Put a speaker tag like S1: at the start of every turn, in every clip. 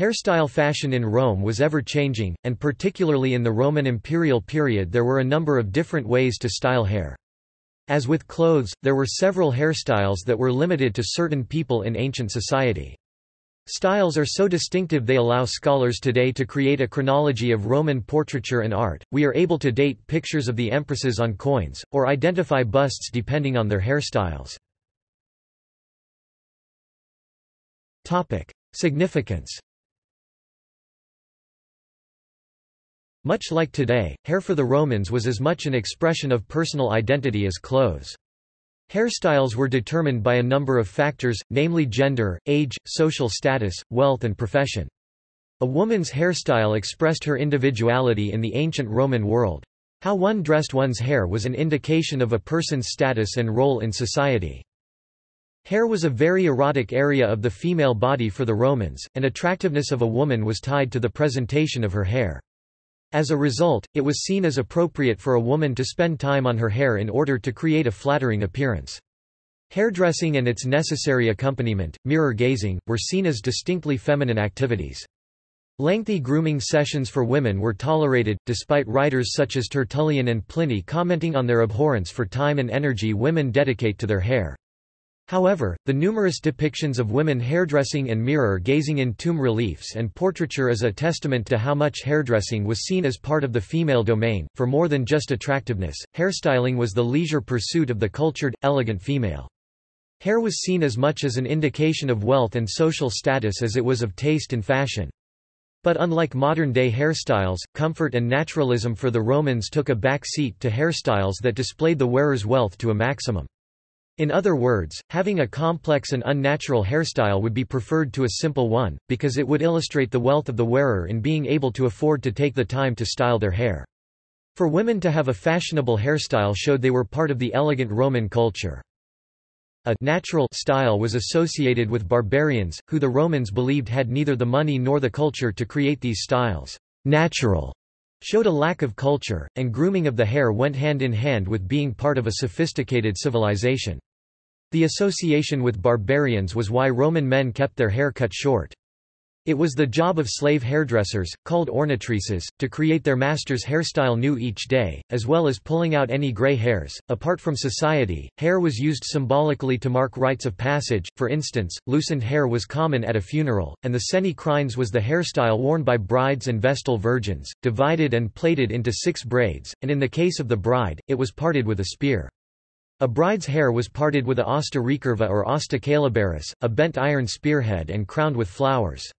S1: Hairstyle fashion in Rome was ever-changing, and particularly in the Roman imperial period there were a number of different ways to style hair. As with clothes, there were several hairstyles that were limited to certain people in ancient society. Styles are so distinctive they allow scholars today to create a chronology of Roman portraiture and art. We are able to date pictures of the empresses on coins, or identify busts depending on their hairstyles. Significance Much like today, hair for the Romans was as much an expression of personal identity as clothes. Hairstyles were determined by a number of factors, namely gender, age, social status, wealth and profession. A woman's hairstyle expressed her individuality in the ancient Roman world. How one dressed one's hair was an indication of a person's status and role in society. Hair was a very erotic area of the female body for the Romans, and attractiveness of a woman was tied to the presentation of her hair. As a result, it was seen as appropriate for a woman to spend time on her hair in order to create a flattering appearance. Hairdressing and its necessary accompaniment, mirror gazing, were seen as distinctly feminine activities. Lengthy grooming sessions for women were tolerated, despite writers such as Tertullian and Pliny commenting on their abhorrence for time and energy women dedicate to their hair. However, the numerous depictions of women hairdressing and mirror-gazing in tomb reliefs and portraiture is a testament to how much hairdressing was seen as part of the female domain. For more than just attractiveness, hairstyling was the leisure pursuit of the cultured, elegant female. Hair was seen as much as an indication of wealth and social status as it was of taste and fashion. But unlike modern-day hairstyles, comfort and naturalism for the Romans took a back seat to hairstyles that displayed the wearer's wealth to a maximum. In other words, having a complex and unnatural hairstyle would be preferred to a simple one, because it would illustrate the wealth of the wearer in being able to afford to take the time to style their hair. For women to have a fashionable hairstyle showed they were part of the elegant Roman culture. A natural style was associated with barbarians, who the Romans believed had neither the money nor the culture to create these styles. Natural showed a lack of culture, and grooming of the hair went hand in hand with being part of a sophisticated civilization. The association with barbarians was why Roman men kept their hair cut short. It was the job of slave hairdressers, called ornatrices, to create their master's hairstyle new each day, as well as pulling out any gray hairs. Apart from society, hair was used symbolically to mark rites of passage, for instance, loosened hair was common at a funeral, and the seni crines was the hairstyle worn by brides and vestal virgins, divided and plaited into six braids, and in the case of the bride, it was parted with a spear. A bride's hair was parted with a asta recurva or asta caelibaris, a bent iron spearhead and crowned with flowers.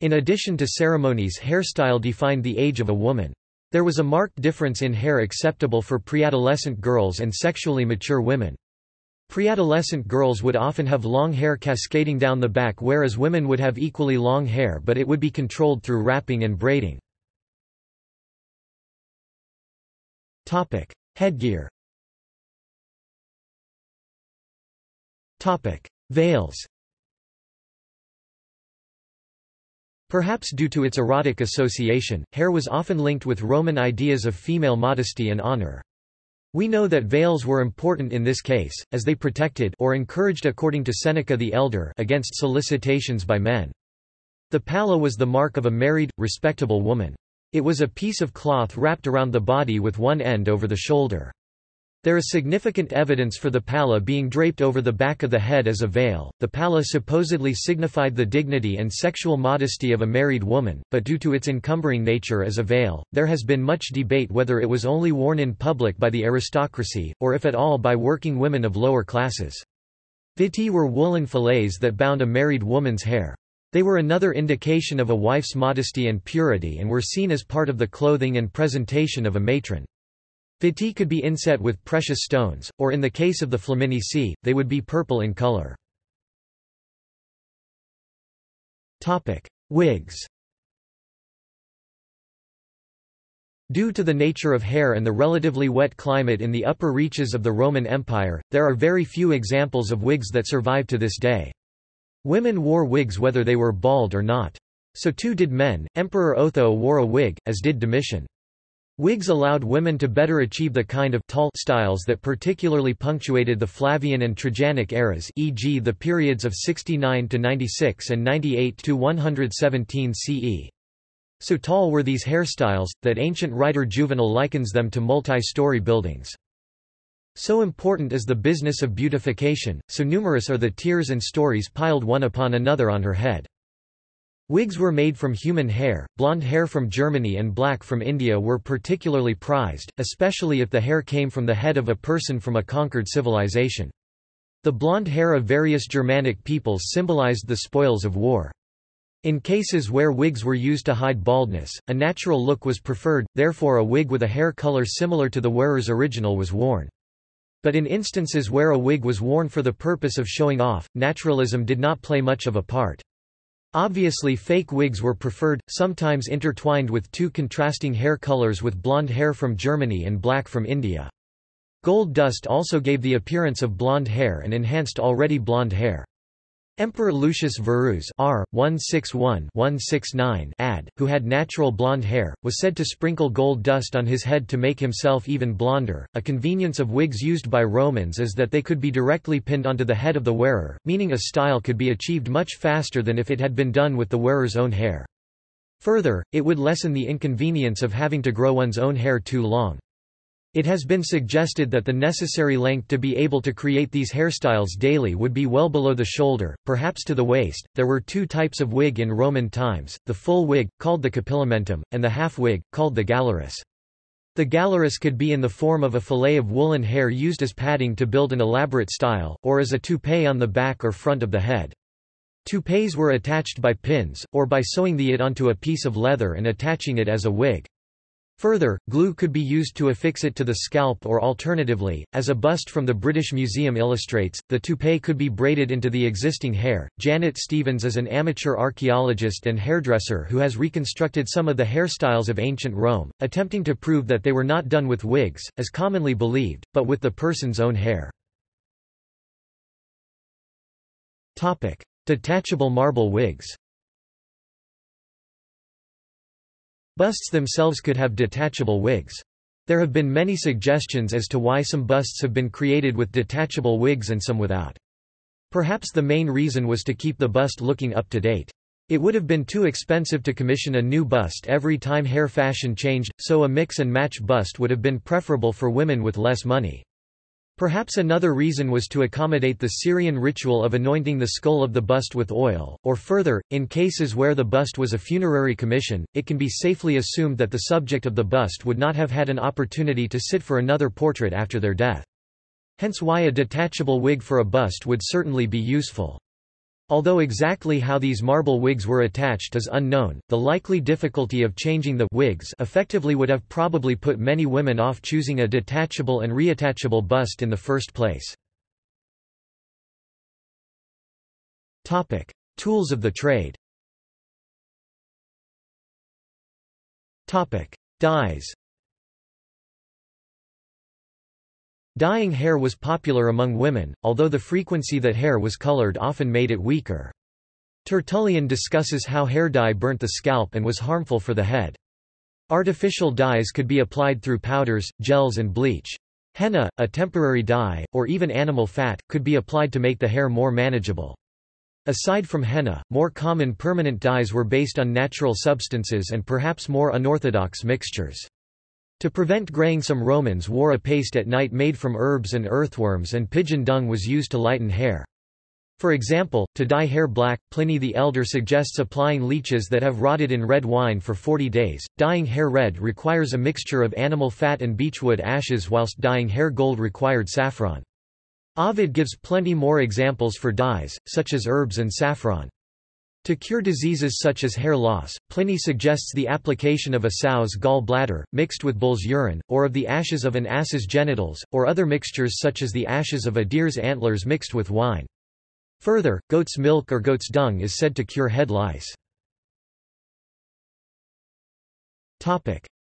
S1: In addition to ceremonies hairstyle defined the age of a woman. There was a marked difference in hair acceptable for preadolescent girls and sexually mature women. Preadolescent girls would often have long hair cascading down the back whereas women would have equally long hair but it would be controlled through wrapping and braiding. Headgear Veils Perhaps due to its erotic association, hair was often linked with Roman ideas of female modesty and honor. We know that veils were important in this case, as they protected or encouraged according to Seneca the Elder against solicitations by men. The palla was the mark of a married, respectable woman. It was a piece of cloth wrapped around the body with one end over the shoulder. There is significant evidence for the palla being draped over the back of the head as a veil. The palla supposedly signified the dignity and sexual modesty of a married woman, but due to its encumbering nature as a veil, there has been much debate whether it was only worn in public by the aristocracy, or if at all by working women of lower classes. Vittae were woolen fillets that bound a married woman's hair. They were another indication of a wife's modesty and purity and were seen as part of the clothing and presentation of a matron. Vittae could be inset with precious stones, or in the case of the Flaminici, they would be purple in color. Wigs Due to the nature of hair and the relatively wet climate in the upper reaches of the Roman Empire, there are very few examples of wigs that survive to this day. Women wore wigs whether they were bald or not. So too did men. Emperor Otho wore a wig, as did Domitian. Wigs allowed women to better achieve the kind of tall styles that particularly punctuated the Flavian and Trajanic eras e.g. the periods of 69–96 and 98–117 CE. So tall were these hairstyles, that ancient writer Juvenal likens them to multi-story buildings. So important is the business of beautification, so numerous are the tiers and stories piled one upon another on her head. Wigs were made from human hair, blonde hair from Germany and black from India were particularly prized, especially if the hair came from the head of a person from a conquered civilization. The blonde hair of various Germanic peoples symbolized the spoils of war. In cases where wigs were used to hide baldness, a natural look was preferred, therefore a wig with a hair color similar to the wearer's original was worn. But in instances where a wig was worn for the purpose of showing off, naturalism did not play much of a part. Obviously fake wigs were preferred, sometimes intertwined with two contrasting hair colors with blonde hair from Germany and black from India. Gold dust also gave the appearance of blonde hair and enhanced already blonde hair. Emperor Lucius Verus R. 161-169 ad, who had natural blonde hair, was said to sprinkle gold dust on his head to make himself even blonder. A convenience of wigs used by Romans is that they could be directly pinned onto the head of the wearer, meaning a style could be achieved much faster than if it had been done with the wearer's own hair. Further, it would lessen the inconvenience of having to grow one's own hair too long. It has been suggested that the necessary length to be able to create these hairstyles daily would be well below the shoulder, perhaps to the waist. There were two types of wig in Roman times the full wig, called the capillamentum, and the half wig, called the gallerus. The gallerus could be in the form of a fillet of woolen hair used as padding to build an elaborate style, or as a toupee on the back or front of the head. Toupees were attached by pins, or by sewing the it onto a piece of leather and attaching it as a wig. Further, glue could be used to affix it to the scalp or alternatively, as a bust from the British Museum illustrates, the toupee could be braided into the existing hair. Janet Stevens is an amateur archaeologist and hairdresser who has reconstructed some of the hairstyles of ancient Rome, attempting to prove that they were not done with wigs, as commonly believed, but with the person's own hair. Detachable marble wigs Busts themselves could have detachable wigs. There have been many suggestions as to why some busts have been created with detachable wigs and some without. Perhaps the main reason was to keep the bust looking up to date. It would have been too expensive to commission a new bust every time hair fashion changed, so a mix and match bust would have been preferable for women with less money. Perhaps another reason was to accommodate the Syrian ritual of anointing the skull of the bust with oil, or further, in cases where the bust was a funerary commission, it can be safely assumed that the subject of the bust would not have had an opportunity to sit for another portrait after their death. Hence why a detachable wig for a bust would certainly be useful. Although exactly how these marble wigs were attached is unknown, the likely difficulty of changing the wigs effectively would have probably put many women off choosing a detachable and reattachable bust in the first place. Topic: Tools of the trade. Topic: Dyes. Dyeing hair was popular among women, although the frequency that hair was colored often made it weaker. Tertullian discusses how hair dye burnt the scalp and was harmful for the head. Artificial dyes could be applied through powders, gels and bleach. Henna, a temporary dye, or even animal fat, could be applied to make the hair more manageable. Aside from henna, more common permanent dyes were based on natural substances and perhaps more unorthodox mixtures. To prevent graying some Romans wore a paste at night made from herbs and earthworms and pigeon dung was used to lighten hair. For example, to dye hair black, Pliny the Elder suggests applying leeches that have rotted in red wine for 40 days. Dyeing hair red requires a mixture of animal fat and beechwood ashes whilst dyeing hair gold required saffron. Ovid gives plenty more examples for dyes, such as herbs and saffron. To cure diseases such as hair loss, Pliny suggests the application of a sow's gall bladder, mixed with bull's urine, or of the ashes of an ass's genitals, or other mixtures such as the ashes of a deer's antlers mixed with wine. Further, goat's milk or goat's dung is said to cure head lice.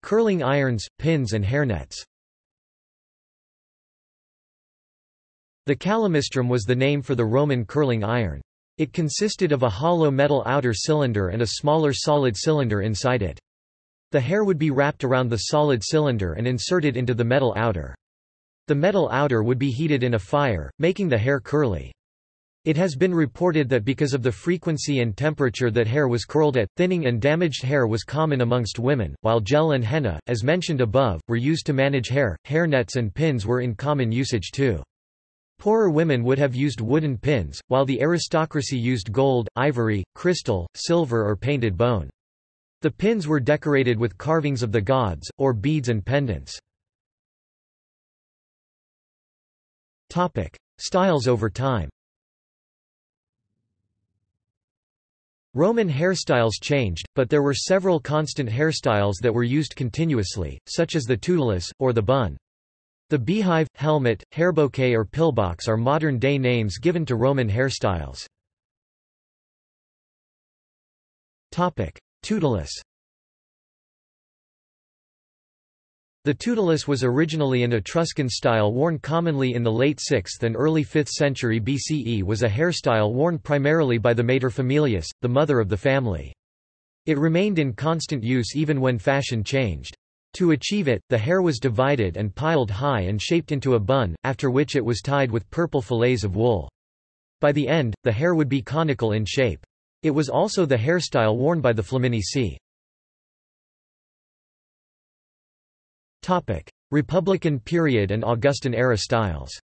S1: Curling irons, pins and hairnets The calamistrum was the name for the Roman curling iron. It consisted of a hollow metal outer cylinder and a smaller solid cylinder inside it. The hair would be wrapped around the solid cylinder and inserted into the metal outer. The metal outer would be heated in a fire, making the hair curly. It has been reported that because of the frequency and temperature that hair was curled at, thinning and damaged hair was common amongst women, while gel and henna, as mentioned above, were used to manage hair. hair nets and pins were in common usage too. Poorer women would have used wooden pins, while the aristocracy used gold, ivory, crystal, silver or painted bone. The pins were decorated with carvings of the gods, or beads and pendants. Topic. Styles over time Roman hairstyles changed, but there were several constant hairstyles that were used continuously, such as the tutulus, or the bun. The beehive, helmet, hairbouquet or pillbox are modern-day names given to Roman hairstyles. Tutulus The tutulus was originally an Etruscan style worn commonly in the late 6th and early 5th century BCE was a hairstyle worn primarily by the materfamilias, the mother of the family. It remained in constant use even when fashion changed. To achieve it, the hair was divided and piled high and shaped into a bun, after which it was tied with purple fillets of wool. By the end, the hair would be conical in shape. It was also the hairstyle worn by the Flaminici. Republican period and Augustan-era styles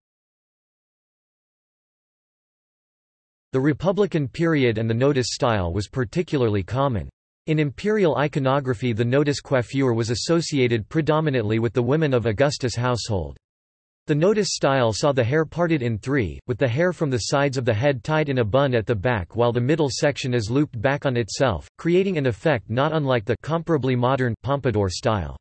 S1: The Republican period and the nodus style was particularly common. In imperial iconography the nodus coiffure was associated predominantly with the women of Augustus' household. The nodus style saw the hair parted in three, with the hair from the sides of the head tied in a bun at the back while the middle section is looped back on itself, creating an effect not unlike the comparably modern pompadour style.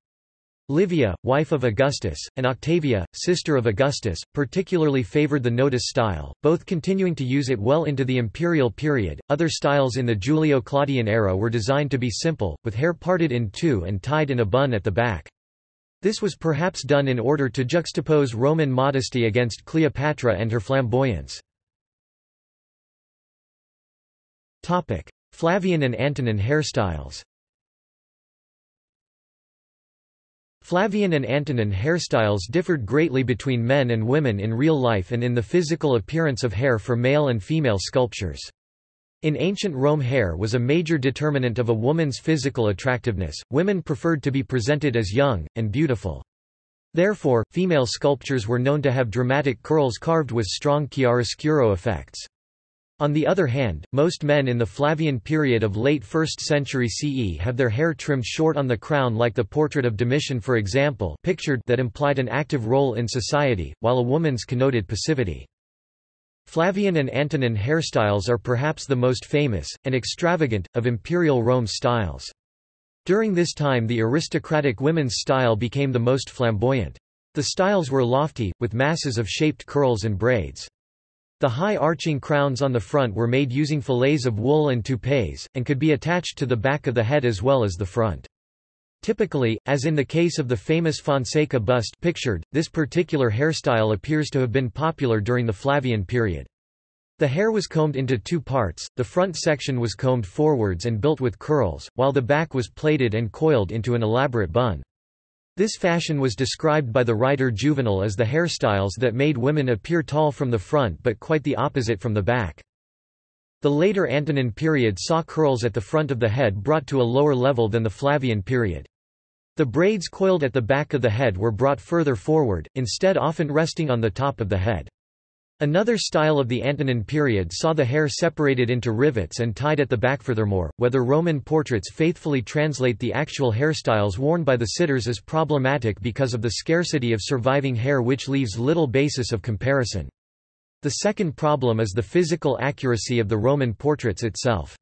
S1: Livia, wife of Augustus, and Octavia, sister of Augustus, particularly favored the nodus style, both continuing to use it well into the imperial period. Other styles in the Julio Claudian era were designed to be simple, with hair parted in two and tied in a bun at the back. This was perhaps done in order to juxtapose Roman modesty against Cleopatra and her flamboyance. Flavian and Antonine hairstyles Flavian and Antonine hairstyles differed greatly between men and women in real life and in the physical appearance of hair for male and female sculptures. In ancient Rome hair was a major determinant of a woman's physical attractiveness, women preferred to be presented as young, and beautiful. Therefore, female sculptures were known to have dramatic curls carved with strong chiaroscuro effects. On the other hand, most men in the Flavian period of late 1st century CE have their hair trimmed short on the crown like the portrait of Domitian for example pictured that implied an active role in society, while a woman's connoted passivity. Flavian and Antonine hairstyles are perhaps the most famous, and extravagant, of imperial Rome styles. During this time the aristocratic women's style became the most flamboyant. The styles were lofty, with masses of shaped curls and braids. The high arching crowns on the front were made using fillets of wool and toupees, and could be attached to the back of the head as well as the front. Typically, as in the case of the famous Fonseca bust pictured, this particular hairstyle appears to have been popular during the Flavian period. The hair was combed into two parts, the front section was combed forwards and built with curls, while the back was plaited and coiled into an elaborate bun. This fashion was described by the writer Juvenal as the hairstyles that made women appear tall from the front but quite the opposite from the back. The later Antonine period saw curls at the front of the head brought to a lower level than the Flavian period. The braids coiled at the back of the head were brought further forward, instead often resting on the top of the head. Another style of the Antonine period saw the hair separated into rivets and tied at the back furthermore, whether Roman portraits faithfully translate the actual hairstyles worn by the sitters is problematic because of the scarcity of surviving hair which leaves little basis of comparison. The second problem is the physical accuracy of the Roman portraits itself.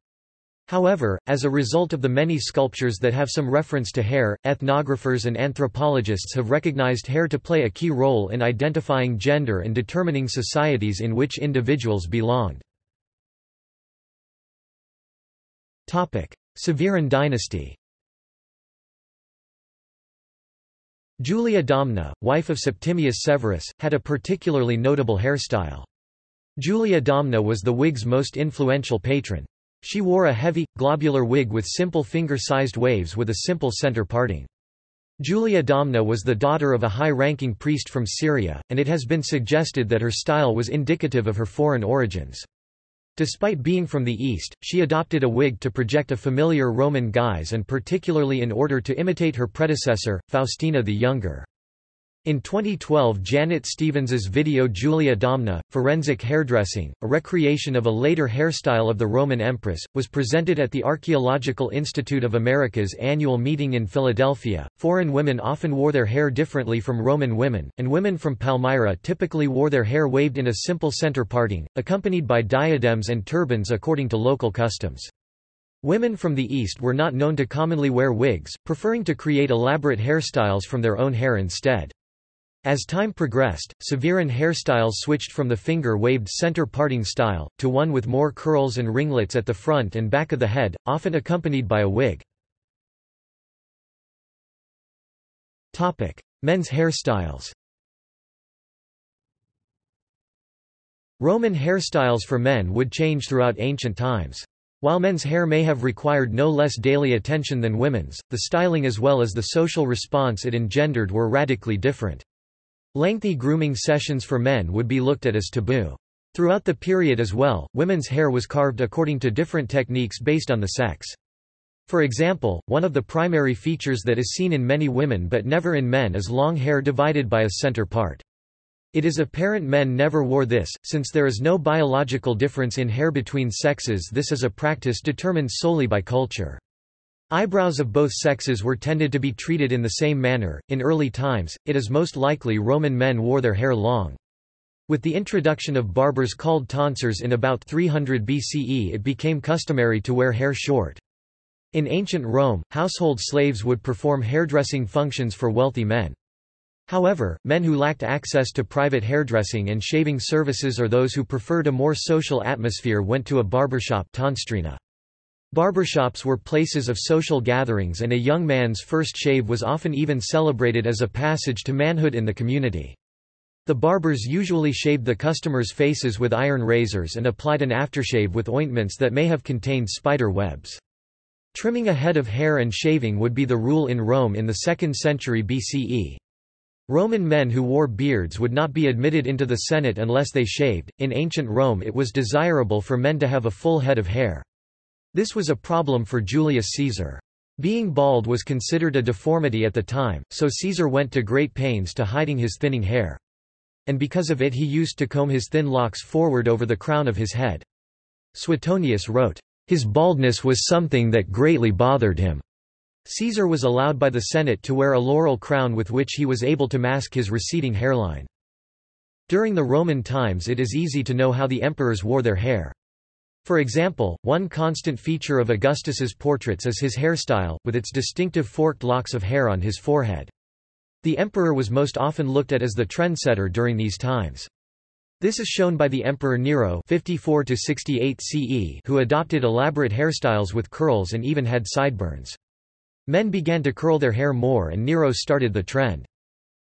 S1: However, as a result of the many sculptures that have some reference to hair, ethnographers and anthropologists have recognized hair to play a key role in identifying gender and determining societies in which individuals belonged. Severan dynasty Julia Domna, wife of Septimius Severus, had a particularly notable hairstyle. Julia Domna was the wig's most influential patron. She wore a heavy, globular wig with simple finger-sized waves with a simple center parting. Julia Domna was the daughter of a high-ranking priest from Syria, and it has been suggested that her style was indicative of her foreign origins. Despite being from the East, she adopted a wig to project a familiar Roman guise and particularly in order to imitate her predecessor, Faustina the Younger. In 2012 Janet Stevens's video Julia Domna, Forensic Hairdressing, a recreation of a later hairstyle of the Roman empress, was presented at the Archaeological Institute of America's annual meeting in Philadelphia. Foreign women often wore their hair differently from Roman women, and women from Palmyra typically wore their hair waved in a simple center parting, accompanied by diadems and turbans according to local customs. Women from the East were not known to commonly wear wigs, preferring to create elaborate hairstyles from their own hair instead. As time progressed, Severan hairstyles switched from the finger-waved center parting style, to one with more curls and ringlets at the front and back of the head, often accompanied by a wig. Men's hairstyles Roman hairstyles for men would change throughout ancient times. While men's hair may have required no less daily attention than women's, the styling as well as the social response it engendered were radically different. Lengthy grooming sessions for men would be looked at as taboo. Throughout the period as well, women's hair was carved according to different techniques based on the sex. For example, one of the primary features that is seen in many women but never in men is long hair divided by a center part. It is apparent men never wore this, since there is no biological difference in hair between sexes this is a practice determined solely by culture. Eyebrows of both sexes were tended to be treated in the same manner. In early times, it is most likely Roman men wore their hair long. With the introduction of barbers called tonsors in about 300 BCE it became customary to wear hair short. In ancient Rome, household slaves would perform hairdressing functions for wealthy men. However, men who lacked access to private hairdressing and shaving services or those who preferred a more social atmosphere went to a barbershop tonstrina. Barbershops were places of social gatherings and a young man's first shave was often even celebrated as a passage to manhood in the community. The barbers usually shaved the customers' faces with iron razors and applied an aftershave with ointments that may have contained spider webs. Trimming a head of hair and shaving would be the rule in Rome in the 2nd century BCE. Roman men who wore beards would not be admitted into the Senate unless they shaved. In ancient Rome, it was desirable for men to have a full head of hair. This was a problem for Julius Caesar. Being bald was considered a deformity at the time, so Caesar went to great pains to hiding his thinning hair. And because of it he used to comb his thin locks forward over the crown of his head. Suetonius wrote, "...his baldness was something that greatly bothered him." Caesar was allowed by the Senate to wear a laurel crown with which he was able to mask his receding hairline. During the Roman times it is easy to know how the emperors wore their hair. For example, one constant feature of Augustus's portraits is his hairstyle, with its distinctive forked locks of hair on his forehead. The emperor was most often looked at as the trendsetter during these times. This is shown by the Emperor Nero 54 CE who adopted elaborate hairstyles with curls and even had sideburns. Men began to curl their hair more and Nero started the trend.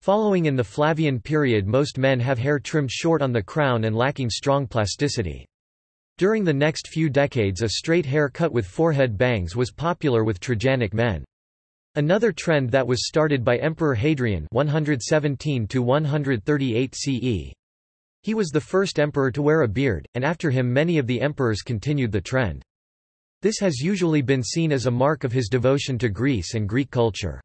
S1: Following in the Flavian period most men have hair trimmed short on the crown and lacking strong plasticity. During the next few decades a straight hair cut with forehead bangs was popular with Trajanic men. Another trend that was started by Emperor Hadrian 117 CE. He was the first emperor to wear a beard, and after him many of the emperors continued the trend. This has usually been seen as a mark of his devotion to Greece and Greek culture.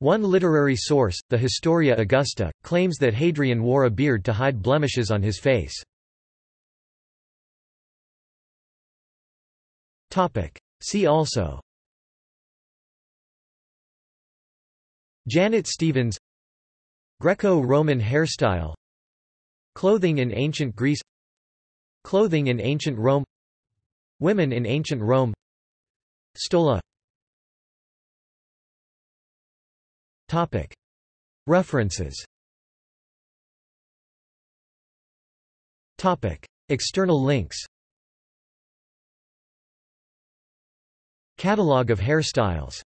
S1: One literary source, the Historia Augusta, claims that Hadrian wore a beard to hide blemishes on his face. Topic. See also. Janet Stevens. Greco-Roman hairstyle. Clothing in ancient Greece. Clothing in ancient Rome. Women in ancient Rome. Stola. Topic. References. Topic. External links Catalogue of hairstyles